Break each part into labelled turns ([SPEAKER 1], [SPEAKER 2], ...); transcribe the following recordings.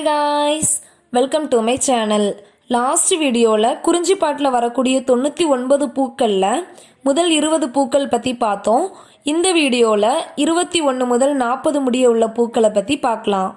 [SPEAKER 1] Hi guys welcome to my channel last வீடியோவில் குறிஞ்சி பாட்டில் வரக்கூடிய தொண்ணூற்றி ஒன்பது பூக்களில் முதல் இருபது பூக்கள் பற்றி பார்த்தோம். இந்த வீடியோவில் இருபத்தி ஒன்று முதல் நாற்பது முடிய உள்ள பூக்களை பற்றி பார்க்கலாம்.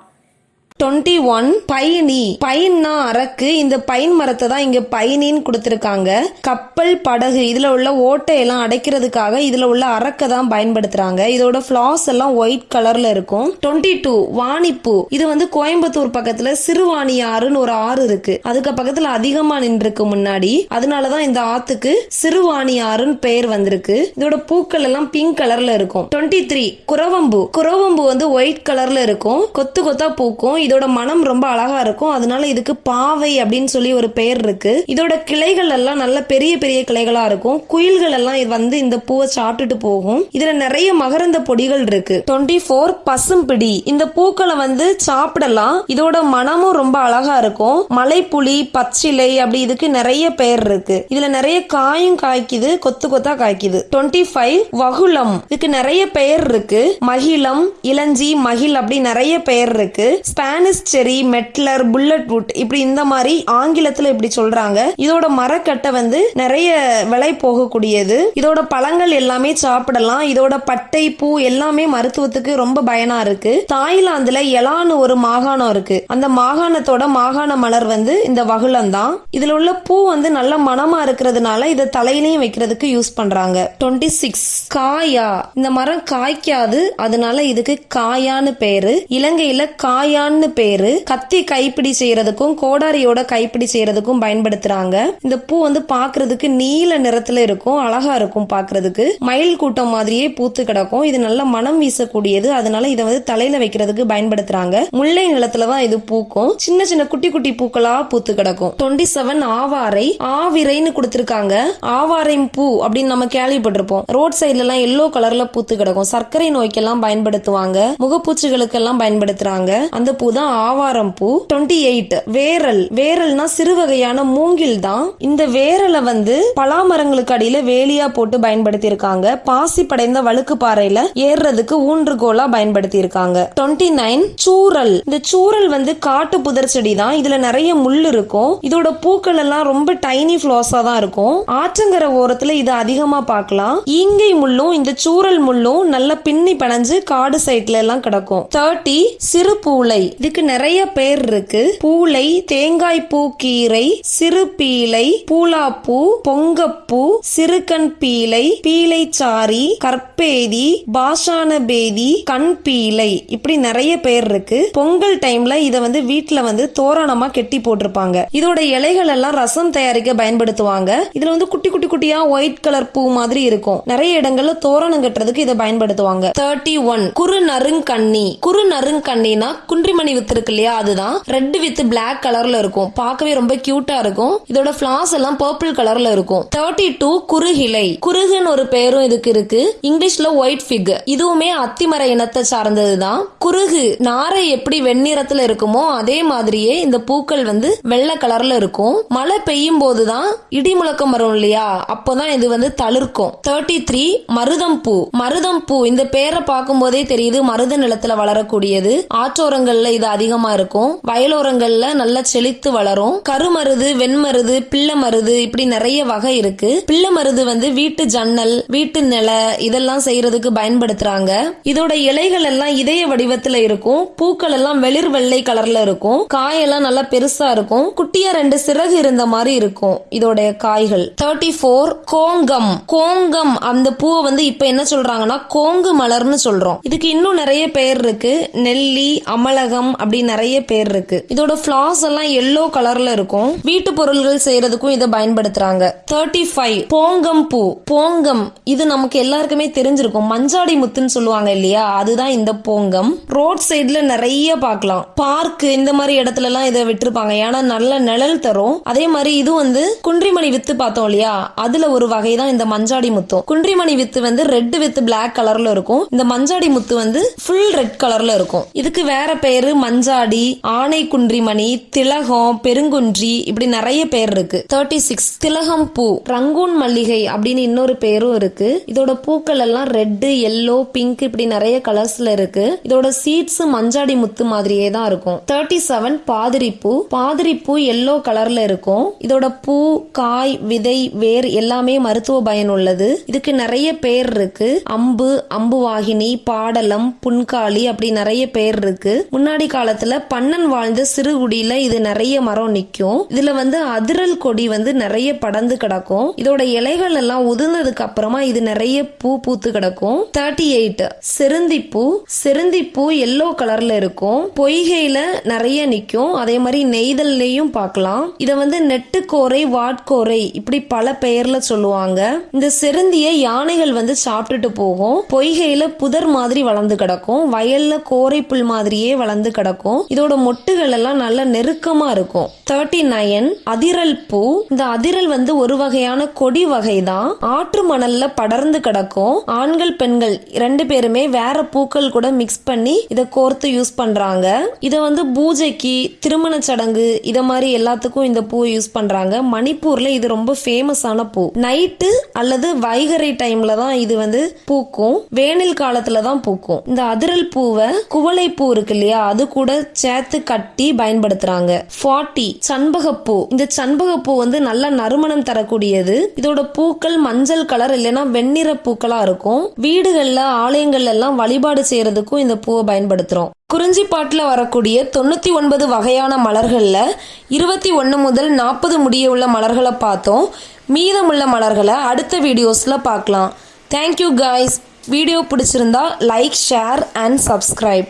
[SPEAKER 1] Twenty one பைனி. பைன்னா அரக்கு இந்த பைன் மரத்தை தான் இங்க பைனின்னு கொடுத்துருக்காங்க. கப்பல் படகு இதுல உள்ள ஓட்டையெல்லாம் அடைக்கிறதுக்காக இதுல உள்ள அரக்கை தான் பயன்படுத்துறாங்க. இதோட ஃபிளாஸ் எல்லாம் ஒயிட் கலர்ல இருக்கும். டுவெண்ட்டி டூ வாணிப்பூ இது வந்து கோயம்புத்தூர் பக்கத்துல சிறுவாணி ஆறுன்னு ஒரு ஆறு இருக்கு. அதுக்கு பக்கத்துல அதிகமா நின்றுருக்கு முன்னாடி. அதனாலதான் இந்த ஆத்துக்கு சிறுவாணி ஆறுன்னு பெயர் வந்திருக்கு. இதோட பூக்கள் எல்லாம் பிங்க் கலர்ல இருக்கும். டுவெண்ட்டி த்ரீ குரவம்பு குரவம்பு வந்து ஒயிட் கலர்ல இருக்கும். கொத்து கொத்தா பூக்கும். இதோட மனம் ரொம்ப அழகா இருக்கும். அதனால இதுக்கு பாவை அப்படின்னு சொல்லி ஒரு பெயர் இருக்கு. இதோட கிளைகள் எல்லாம் நல்ல பெரிய பெரிய கிளைகளா இருக்கும். குயில்கள் எல்லாம் இது வந்து இந்த பூவை சாப்பிட்டுட்டு போகும். இதுல நிறைய மகரந்த பொடிகள் இருக்கு. டுவெண்ட்டி போர் பசும்பிடி இந்த பூக்களை வந்து சாப்பிடலாம். இதோட மனமும் ரொம்ப அழகா இருக்கும். மலைப்புலி பச்சிலை அப்படி இதுக்கு நிறைய பெயர் இருக்கு. இதுல நிறைய காயும் காய்க்குது. கொத்து கொத்தா காய்க்குது. Twenty five வகுளம். இதுக்கு நிறைய பெயர் இருக்கு. மகிழம் இளஞ்சி மகிழ் அப்படி நிறைய பெயர் இருக்கு. ஸ்பானிஷ் பானிஸ்டெரி மெட்லர் புல்லட் வுட் இப்படி இந்த மாதிரி ஆங்கிலத்துல இப்படி சொல்றாங்க. இதோட மரக்கட்டை வந்து நிறைய விலை போகக்கூடியது. இதோட பழங்கள் எல்லாமே சாப்பிடலாம். இதோட பட்டை பூ எல்லாமே மருத்துவத்துக்கு ரொம்ப பயனா இருக்கு. தாய்லாந்துல எலான்னு ஒரு மாகாணம் இருக்கு. அந்த மாகாணத்தோட மாகாண மலர் வந்து இந்த வகுளம் தான் இதுல உள்ள பூ வந்து நல்ல மனமா இருக்கிறதுனால இதை தலையிலையும் வைக்கிறதுக்கு யூஸ் பண்றாங்க. டுவெண்ட்டி சிக்ஸ் காயா. இந்த மரம் காய்க்காது. அதனால இதுக்கு காயான்னு பேரு. இலங்கையில காயான்னு பேரு கத்தி கைப்பிடி செய்யறதுக்கும் கோடாரியோட கைப்பிடி செய்யறதுக்கும் பயன்படுத்துறாங்க. இந்த பூ வந்து பாக்குறதுக்கு நீல நிறத்துல இருக்கும் அழகா இருக்கும் பாக்குறதுக்கு. மயில் கூட்டம் மாதிரியே பூத்து கிடக்கும். இது நல்ல மனம் வீசக்கூடியது. அதனால இதை வந்து தலையில வைக்கிறதுக்கு பயன்படுத்துறாங்க. முல்லை நிலத்துல தான் இது பூக்கும். சின்ன சின்ன குட்டி குட்டி பூக்களா பூத்து கிடக்கும். டுவெண்ட்டி செவன் ஆவாரை ஆவிரைன்னு கொடுத்திருக்காங்க. ஆவாரை பூ அப்படின்னு நம்ம கேள்விப்பட்டிருப்போம். ரோட் சைட்ல எல்லாம் எல்லோ கலர்ல பூத்து கிடக்கும். சர்க்கரை நோய்க்கெல்லாம் பயன்படுத்துவாங்க. முகப்பூச்சிகளுக்கு எல்லாம் பயன்படுத்துறாங்க. அந்த பூ தான் ஆவாரம் பூ. Twenty eight வேரல். வேரல்னா சிறு வகையான மூங்கில் தான். இந்த வேரலை வந்து பலாமரங்களுக்கு அடியில வேலியா போட்டு பயன்படுத்தி இருக்காங்க பாசி படைந்த வழுக்கு பாறையில ஏறுறதுக்கு ஊன்றுகோலா பயன்படுத்தி இருக்காங்க டுவெண்ட்டி நைன் சூரல். இந்த சூரல் வந்து காட்டு புதர் செடி தான். இதுல நிறைய முள் இருக்கும். இதோட பூக்கள் எல்லாம் ரொம்ப டைனி ஃபிளாஸா தான் இருக்கும். ஆற்றங்கரை ஓரத்துல இது அதிகமா பார்க்கலாம். ஈங்கை முள்ளும் இந்த சூரல் முள்ளும் நல்ல பின்னி பனைஞ்சு காடு சைட்ல எல்லாம் கிடக்கும். தேர்ட்டி சிறு பூளை இதுக்கு நிறைய பேர் இருக்கு. பூளை தேங்காய் பூ கீரை சிறு பீளை பூலாப்பூ பொங்கப்பூ சிறுகண் பீலை பீளைச்சாரி கற்பேதி பாஷான பேதி கண் பீலை இப்படி நிறைய பேர் இருக்கு. பொங்கல் டைம்ல இத வந்து வீட்ல வந்து தோரணமா கெட்டி போட்டிருப்பாங்க. இதோட இலைகள் எல்லாம் ரசம் தயாரிக்க பயன்படுத்துவாங்க. இதுல வந்து குட்டி குட்டி குட்டியா ஒயிட் கலர் பூ மாதிரி இருக்கும். நிறைய இடங்கள்ல தோரணம் கட்டுறதுக்கு இதை பயன்படுத்துவாங்க. தேர்ட்டி ஒன் குறு நறுங்கண்ணி. குறு நறுங்கண்ணினா குன்றிமணி வித்து இருக்கு இல்லையா அதுதான். ரெட் வித் பிளாக் கலர்ல இருக்கும். பார்க்கவே ரொம்ப கியூட்டா இருக்கும். இதோட பிளாஸ் எல்லாம் பர்பிள் கலர்ல இருக்கும். தேர்ட்டி டூ குறுகிலை குறுகுன்னு ஒரு பேரும் இதுக்கு இருக்கு. இங்கிலீஷ்ல ஒயிட் ஃபிக் இதுவுமே அத்திமர இனத்தை சார்ந்ததுதான். குறுகு நாரை எப்படி வெண்ணிறத்துல இருக்குமோ அதே மாதிரியே இந்த பூக்கள் வந்து வெள்ளை கலர்ல இருக்கும். மழை பெய்யும் போதுதான் இடி முழக்கம் வரும் இல்லையா? அப்போதான் இது வந்து தளிர்க்கும். தேர்ட்டி த்ரீ மருதம் பூ. மருதம் பூ இந்த பேரை பார்க்கும் போதே தெரியுது மருத நிலத்துல வளரக்கூடியது. ஆற்றோரங்கள்ல இது அதிகமா இருக்கும். வயலோரங்கள்ல நல்லா செழித்து வளரும். கருமருது வெண்மருது பிள்ளை மருது இப்படி நிறைய வகை இருக்கு. பிள்ளை மருது வந்து வீட்டு ஜன்னல் வீட்டு நில இதெல்லாம் செய்யறதுக்கு பயன்படுத்துறாங்க. இதோட இலைகள் எல்லாம் இதய வடிவத்துல இருக்கும். பூக்கள் எல்லாம் வெளிர் வெள்ளை கலர்ல இருக்கும். காயெல்லாம் நல்லா பெருசா இருக்கும். குட்டியா ரெண்டு சிறகு இருந்த மாதிரி இருக்கும் இதோட காய்கள். Thirty four கோங்கம். கோங்கம் அந்த பூவை வந்து இப்ப என்ன சொல்றாங்கன்னா கோங்கு மலர்னு சொல்றோம். இதுக்கு இன்னும் நிறைய பேர் இருக்கு. நெல்லி அமலகம் அப்படி நிறைய பேர் இருக்கு. இதோட ஃபிளாஸ் எல்லாம் எல்லோ கலர்ல இருக்கும். வீட்டு பொருள்கள் செய்யறதுக்கும் இதை பயன்படுத்துறாங்க. தேர்ட்டி ஃபைவ் போங்கம் பூ போங்கம். இது நமக்கு எல்லாருக்குமே தெரிஞ்சிருக்கும். மஞ்சாடி முத்துன்னு சொல்லுவாங்க இல்லையா? அதுதான் இந்த போங்கம். ரோட் சைடுல நிறைய பார்க்கலாம். பார்க் இந்த மாதிரி இடத்துல எல்லாம் இதை விட்டுருப்பாங்க. ஏன்னா நல்ல நிழல் தரும். அதே மாதிரி இது வந்து குன்றிமணி வித்து பார்த்தோம் இல்லையா? அதுல ஒரு வகை தான் இந்த மஞ்சாடி முத்தும். குன்றிமணி வித்து வந்து ரெட் வித் பிளாக் கலர்ல இருக்கும். இந்த மஞ்சாடி முத்து வந்து ஃபுல் ரெட் கலர்ல இருக்கும். இதுக்கு வேற பேரு மஞ்சாடி ஆனைக்குன்றிமணி திலகம் பெருங்குன்றி இப்படி நிறைய பேர் இருக்கு. தேர்ட்டி சிக்ஸ் திலகம் பூ ரங்கூன் மல்லிகை அப்படின்னு இன்னொரு பேரும் இருக்கு. இதோட பூக்கள் எல்லாம் ரெட்டு எல்லோ பிங்க் இப்படி நிறைய கலர்ஸ்ல இருக்கு. இதோட சீட்ஸ் மஞ்சாடி முத்து மாதிரியே தான் இருக்கும். தேர்ட்டி செவன் பாதிரி பூ பாதிரி பூ எல்லோ கலர்ல இருக்கும். இதோட பூ காய் விதை வேர் எல்லாமே மருத்துவ பயன் உள்ளது. இதுக்கு நிறைய பேர் இருக்கு. அம்பு அம்புவாகினி பாடலம் புன்காளி அப்படி நிறைய பேர் இருக்கு. முன்னாடி காலத்துல பன்னன் வாழ்ந்த சிறுகுடியில இது நிறைய மரம் நிக்கும். இதுல வந்து அதிரல் கொடி வந்து நிறைய படர்ந்து கிடக்கும். இதோட இலைகள் எல்லாம் உதிர்ந்ததுக்கு அப்புறமா இது நிறைய பூ பூத்து கிடக்கும். தேர்ட்டி எயிட் செருந்தி பூ செருந்தி பூ எல்லோ கலர்ல இருக்கும். பொய்கையில நிறைய நிக்கும். அதே மாதிரி நெய்தல்லையும் பார்க்கலாம். இத வந்து நெட்டுக்கோரை வாட்கோரை இப்படி பல பெயர்ல சொல்லுவாங்க. இந்த செருந்திய யானைகள் வந்து சாப்பிட்டுட்டு போகும். பொய்கையில புதர் மாதிரி வளர்ந்து கிடக்கும். வயல்ல கோரை புல் மாதிரியே வளர்ந்து கிடக்கும். இதோட மொட்டுகள் எல்லாம் நல்லா நெருக்கமா இருக்கும். தேர்ட்டி நைன் அதிரல் பூ. இந்த அதிரல் வந்து ஒரு வகையான கொடி வகை தான் ஆற்று மணல்ல படர்ந்து கிடக்கும். ஆண்கள் பெண்கள் ரெண்டு பேருமே வேற பூக்கள் கூட மிக்ஸ் பண்ணி இதை கோர்த்து யூஸ் பண்றாங்க. இதை வந்து பூஜைக்கு திருமண சடங்கு இத மாதிரி எல்லாத்துக்கும் இந்த பூ யூஸ் பண்றாங்க. மணிப்பூர்ல இது ரொம்ப ஃபேமஸான பூ. நைட்டு அல்லது வைகரை டைம்ல தான் இது வந்து பூக்கும். வேனில் காலத்துல தான் பூக்கும். இந்த அதிரல் பூவை குவளை பூ இருக்கு இல்லையா அது கூட சேர்த்து கட்டி பயன்படுத்துறாங்க. ஃபார்ட்டி சண்பகப்பூ. இந்த சண்பகப்பூ வந்து நல்ல நறுமணம் தரக்கூடியது. இதோட பூக்கள் மஞ்சள் கலர் இல்லைன்னா வெண்ணிற பூக்களா இருக்கும். வீடுகள்ல ஆலயங்கள்ல எல்லாம் வழிபாடு செய்யறதுக்கும் இந்த பூவை பயன்படுத்துறோம். குறிஞ்சிப்பாட்டில் வரக்கூடிய தொண்ணூற்றி ஒன்பது வகையான மலர்களில் இருபத்தி ஒன்று முதல் நாற்பது முடிய உள்ள மலர்களை பார்த்தோம். மீதமுள்ள மலர்களை அடுத்த வீடியோஸில் பார்க்கலாம். தேங்க்யூ காய்ஸ் வீடியோ பிடிச்சிருந்தா லைக் ஷேர் அண்ட் சப்ஸ்கிரைப்